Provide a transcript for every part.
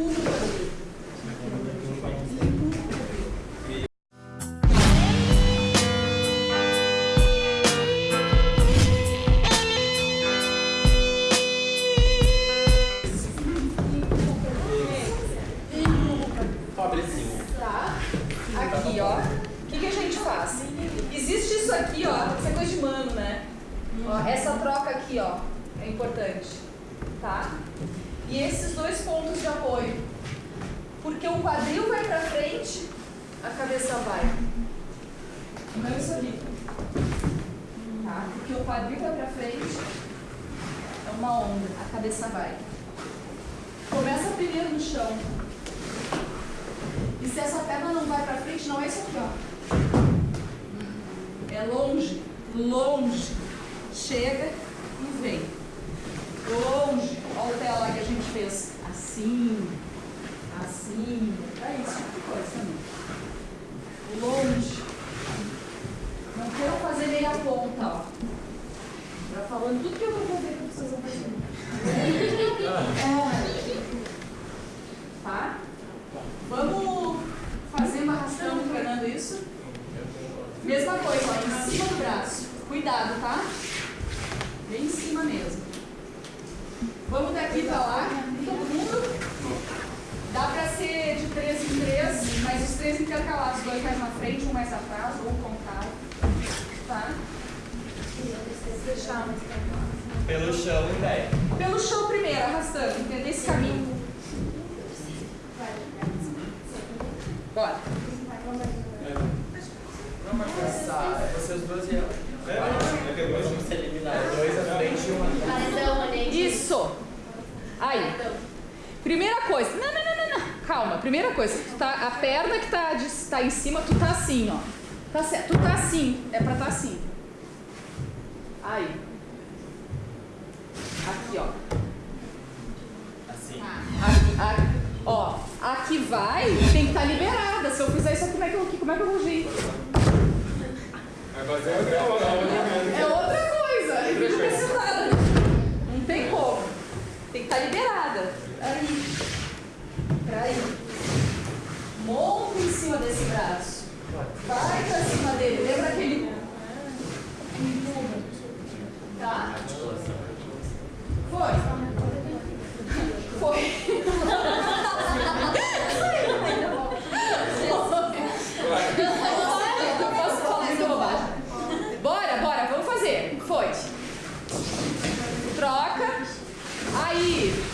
tudo E esses dois pontos de apoio. Porque o quadril vai pra frente, a cabeça vai. Não isso aqui. Tá? Porque o quadril vai pra frente, é uma onda, a cabeça vai. Começa primeiro no chão. E se essa perna não vai pra frente, não é isso aqui, ó. É longe, longe. Chega e vem. Longe. Olha o pé lá que a gente fez. Assim, assim. É isso tipo de coisa também. Longe. Não quero fazer meia ponta, ó. Já falando tudo que eu vou ver que vocês vão fazer. É. Tá? Vamos fazer uma arrastão treinando isso? Mesma coisa, ó, em cima do braço. Cuidado, tá? Bem em cima mesmo. Vamos daqui pra lá, todo mundo. Dá pra ser de três em três, mas os três intercalados, dois mais na frente, um mais atrás, ou o contrário. Tá? Pelo chão pé. Pelo chão primeiro, arrastando, entendeu? Esse caminho. Bora. Não, mas essa, vocês dois e ela. Isso. Aí. Primeira coisa. Não, não, não, não, não. Calma. Primeira coisa. Tu tá, a perna que tá, de, tá em cima, tu tá assim, ó. Tá certo. Tu tá assim. É pra tá assim. Aí. Aqui, ó. Assim. Aqui, aqui. Ó, aqui vai, tem que estar liberada. Se eu fizer isso como é que eu, como é que eu vou vir? É outra outra coisa. É vídeo precisado. Não tem como. Tem que estar liberada. Aí. Peraí. Monta em cima desse braço. Vai pra cima dele. Lembra aquele. Empurra. Tá? Foi. Eu posso falar muita bobagem. Bora, bora, vamos fazer. Foi. Troca. Aí.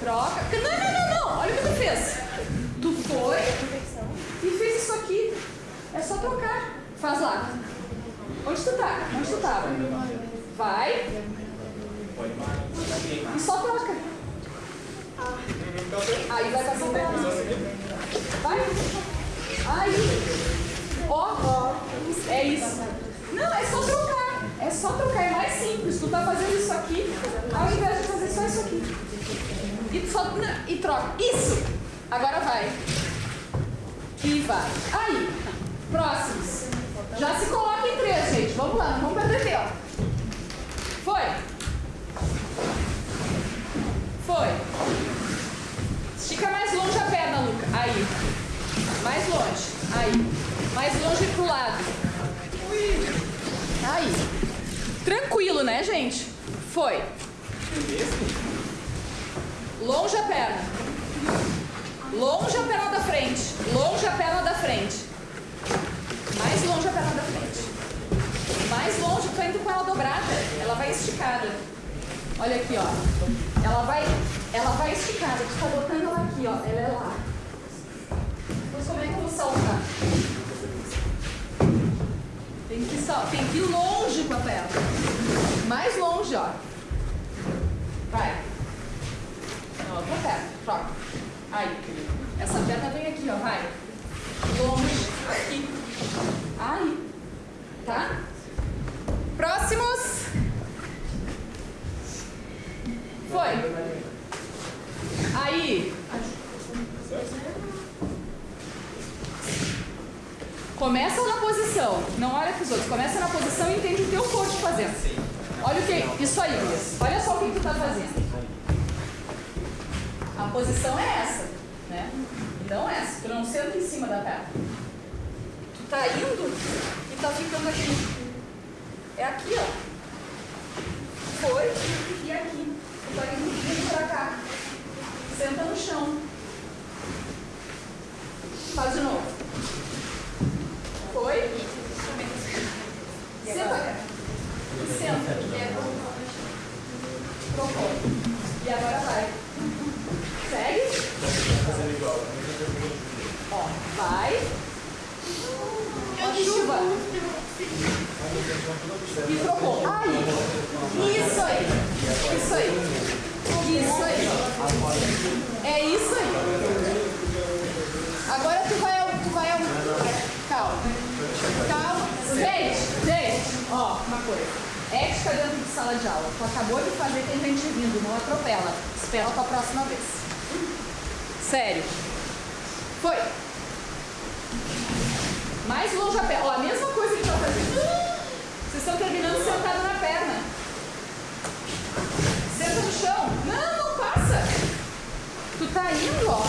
Troca. Não, não, não, não. Olha o que tu fez. Tu foi e fez isso aqui. É só trocar. Faz lá. Onde tu tá? Onde tu tava? Vai. E só troca. Aí vai pra cima. Vai. Aí. Ó. É isso. Não, é só trocar. É só trocar. É mais simples. Tu tá fazendo isso aqui, ao invés de fazer só isso aqui. E, só, e troca. Isso. Agora vai. E vai. Aí. Próximos. Já se coloca em três, gente. Vamos lá. Não vamos perder tempo. Foi. Estica mais longe a perna, Luca. Aí. Mais longe. Aí. Mais longe pro lado. Aí. Tranquilo, né, gente? Foi. Longe a perna. Longe a perna da frente. Longe a perna da frente. Mais longe a perna da frente. Mais longe, tu indo com ela dobrada. Ela vai esticada. Olha aqui, ó. Ela vai, ela vai esticada. Tu tá botando ela aqui, ó. Ela é lá. Mas como é que eu vou saltar? Tem que, sal... tem que ir longe com a perna. Mais longe, ó. Vai. Não, outra perna. Troca. Aí. Essa perna vem aqui, ó. Vai. Longe. Aqui. Aí. Tá? Próximos. Foi. Aí. Começa na posição, não olha para os outros. Começa na posição e entende o teu corpo fazendo. Olha o que? Isso aí, Luiz. Olha só o que tu tá fazendo. A posição é essa. né? Não essa, tu não senta em cima da perna. Tu tá indo e tá ficando aqui. É aqui, ó. Foi e aqui. Tu tá indo pra cá. Senta no chão. Faz de novo. Foi. Senta cá. E senta. Trocou. E agora vai. Segue. Ó, vai. Chuva. E trocou. Isso aí. Isso aí. Isso aí. É isso aí. Agora tu vai, tu vai, calma. Calma. Gente, gente, ó, uma coisa. Ética dentro de sala de aula. Tu acabou de fazer tem gente vindo, não atropela. Espera pra próxima vez. Sério. Vocês estão terminando sentado na perna. Senta no chão. Não, não passa. Tu tá indo, ó.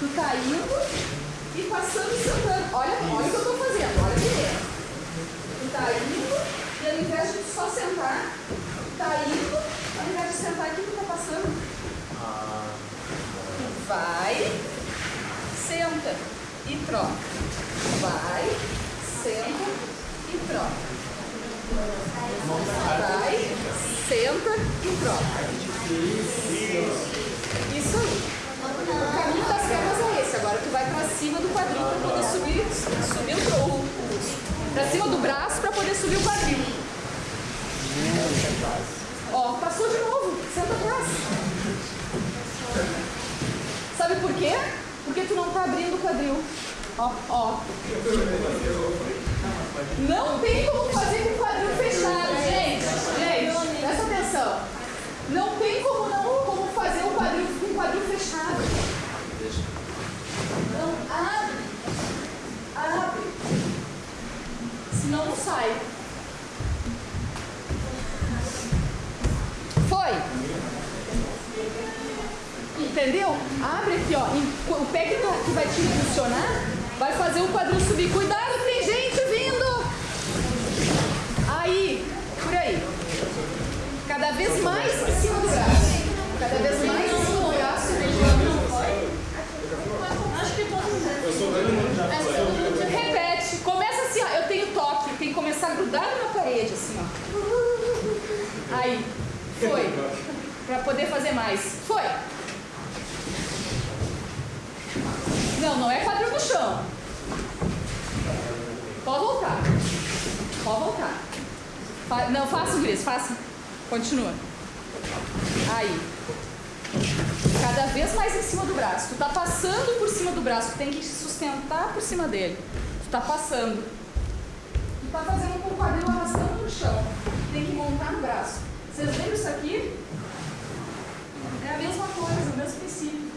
Tu tá indo e passando e sentando. Olha, olha o que eu tô fazendo. Olha direito. Tu tá indo e ao invés de só sentar, tá indo, ao invés de sentar aqui, tu tá passando. Tu vai, senta e troca. Vai, senta e troca. Vai, senta e troca. Isso aí. O caminho das pernas é esse. Agora tu vai pra cima do quadril para poder subir, subir o, o, o pra cima do braço para poder subir o quadril. Ó, passou de novo. Senta atrás. Sabe por quê? Porque tu não tá abrindo o quadril. Ó, ó. Não tem como fazer com o quadril fechado, gente. Gente, presta atenção. Não tem como não como fazer o quadril com o quadril fechado. Não abre. Abre. Senão não sai. Foi. Entendeu? Abre aqui, ó. O pé que, tá, que vai te impulsionar vai fazer o quadril subir. Cuidado, tem gente vindo. Aí, por aí. Cada vez mais em cima do braço. Cada vez mais em cima do braço. Acho que todo mundo. Repete. Começa assim, ó. Eu tenho toque. Tem que começar grudado na parede, assim, ó. Aí. Foi. Pra poder fazer mais. Foi. Não, não é quadril no chão. Pode voltar. Pode voltar. Não, faça o Gris, faça. Continua. Aí. Cada vez mais em cima do braço. Tu tá passando por cima do braço, tu tem que sustentar por cima dele. Tu tá passando. Tu tá fazendo com o quadril arrastando no chão. Tem que montar no braço. Vocês lembram isso aqui? É a mesma coisa, o mesmo princípio.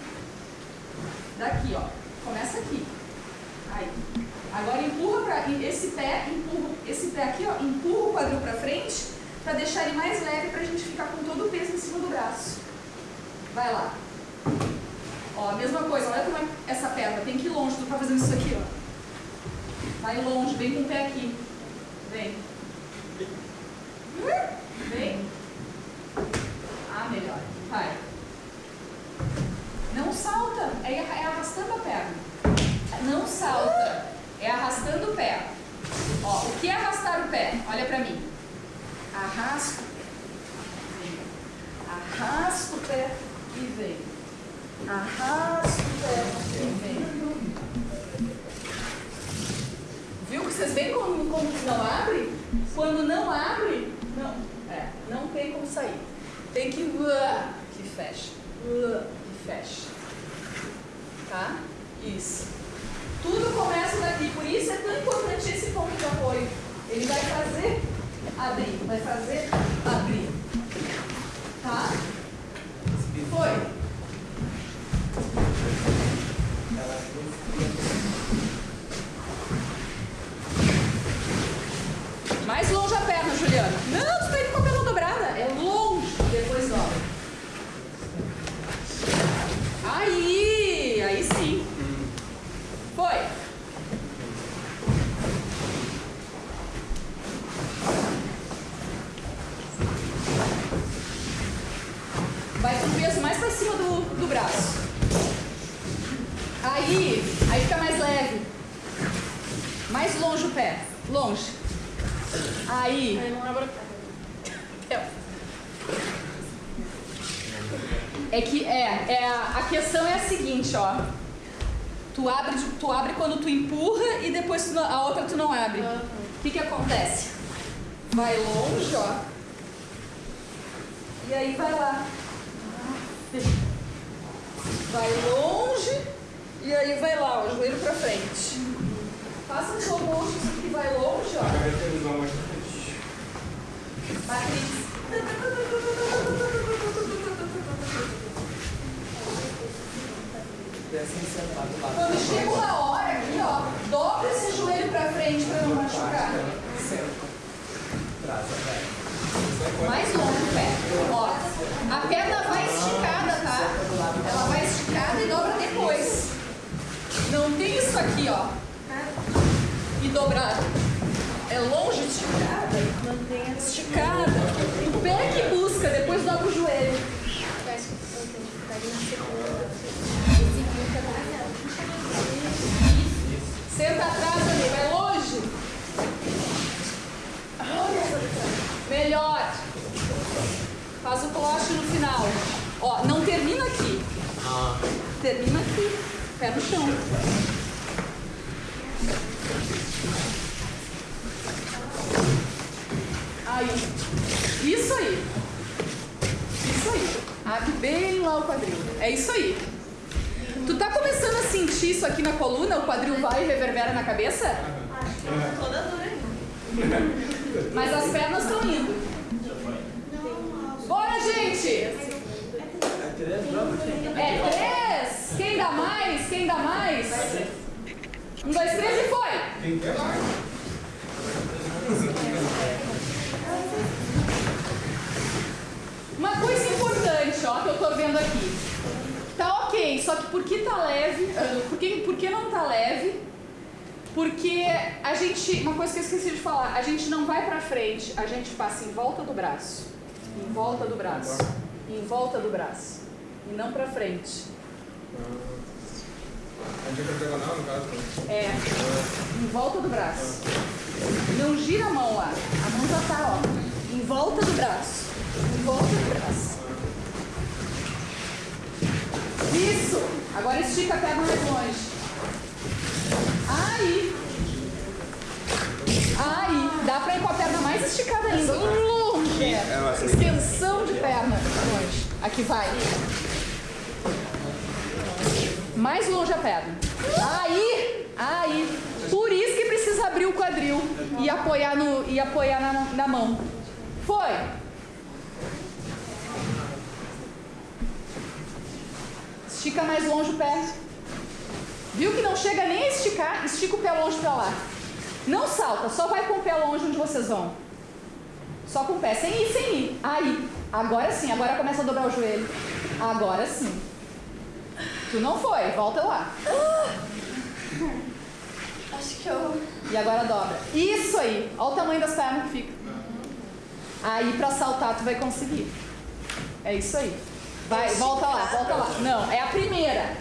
Daqui, ó. Começa aqui. Aí. Agora empurra para esse pé, empurra esse pé aqui, ó, empurra o quadril para frente para deixar ele mais leve para a gente ficar com todo o peso em cima do braço. Vai lá. Ó, a mesma coisa, olha como é essa perna, tem que ir longe, tu tá fazendo isso aqui, ó. Vai longe, vem com o pé aqui. Vem. Vem. Ah, melhor. Vai. Não salta, é, é arrastando a perna. Não salta, é arrastando o pé. Ó, o que é arrastar o pé? Olha pra mim. Arrasto, vem. Arrasto o pé e vem. Arrasto o pé e vem. Viu que vocês veem como, como não abre? Quando não abre, não, é, não tem como sair. Tem que uh, que fecha. Uh, que fecha. Tá? Isso. Tudo começa daqui, por isso é tão importante esse ponto de apoio. Ele vai fazer abrir, vai fazer abrir. Tá? peso mais para cima do, do braço. Aí, aí fica mais leve. Mais longe o pé. Longe. Aí. Aí não é. é que é, é a questão é a seguinte, ó. Tu abre, tu abre quando tu empurra e depois tu, a outra tu não abre. O uhum. que que acontece? Vai longe, ó. E aí vai lá. Vai longe e aí vai lá, o joelho pra frente. Faça um slow motion, isso aqui vai longe, ó. Matriz. Quando chega uma hora aqui, ó, dobra esse joelho pra frente pra não machucar. Mais longe o pé. Ó, a perna vai esticada, tá? Ela vai esticada e dobra depois. Não tem isso aqui, ó. E dobrar. É longe esticada. Esticada. O pé que busca, depois dobra o joelho. Senta atrás ali, vai longe. Melhor. Faz o cloche no final. Ó, não termina aqui. Termina aqui. Pé no chão. Aí. Isso aí. Isso aí. Abre bem lá o quadril. É isso aí. Tu tá começando a sentir isso aqui na coluna? O quadril vai e reverbera na cabeça? Toda. Mas as pernas estão indo. Bora, gente! É três? Quem dá mais? Quem dá mais? Um, dois, três e foi! Uma coisa importante, ó, que eu tô vendo aqui. Ok, só que por que tá leve? Por que, por que não tá leve? Porque a gente, uma coisa que eu esqueci de falar, a gente não vai pra frente, a gente passa em volta do braço, em volta do braço, em volta do braço, e não pra frente. A gente é diagonal, no caso. né? É, em volta do braço. Não gira a mão lá, a mão já tá, ó, em volta do braço, em volta do braço. Isso! Agora estica a perna mais longe. Aí. Aí. Dá pra ir com a perna mais esticada ainda. Longe. É. Extensão de perna. Longe. Aqui vai. Mais longe a perna. Aí. Aí. Por isso que precisa abrir o quadril e apoiar, no, e apoiar na, na mão. Foi. Estica mais longe o pé. Viu que não chega nem a esticar? Estica o pé longe pra lá. Não salta, só vai com o pé longe onde vocês vão. Só com o pé, sem ir, sem ir. Aí, agora sim, agora começa a dobrar o joelho. Agora sim. Tu não foi, volta lá. Acho que eu. E agora dobra. Isso aí. Olha o tamanho das pernas que fica. Aí pra saltar tu vai conseguir. É isso aí. Vai, volta lá, volta lá. Não, é a primeira.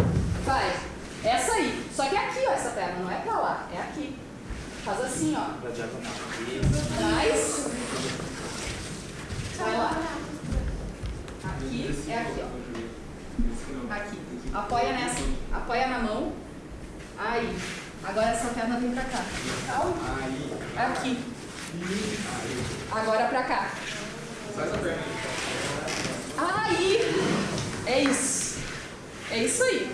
Vai. Essa aí. Só que é aqui, ó, essa perna. Não é pra lá, é aqui. Faz assim, ó. Pra diagonal. Vai lá. Aqui é aqui, ó. Aqui. Apoia nessa. Apoia na mão. Aí. Agora essa perna vem pra cá. Aqui. Agora pra cá. É isso. É isso aí.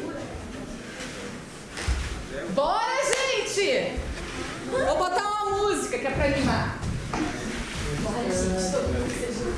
Bora, gente! Vou botar uma música que é pra animar. Bora, gente. Todo mundo seja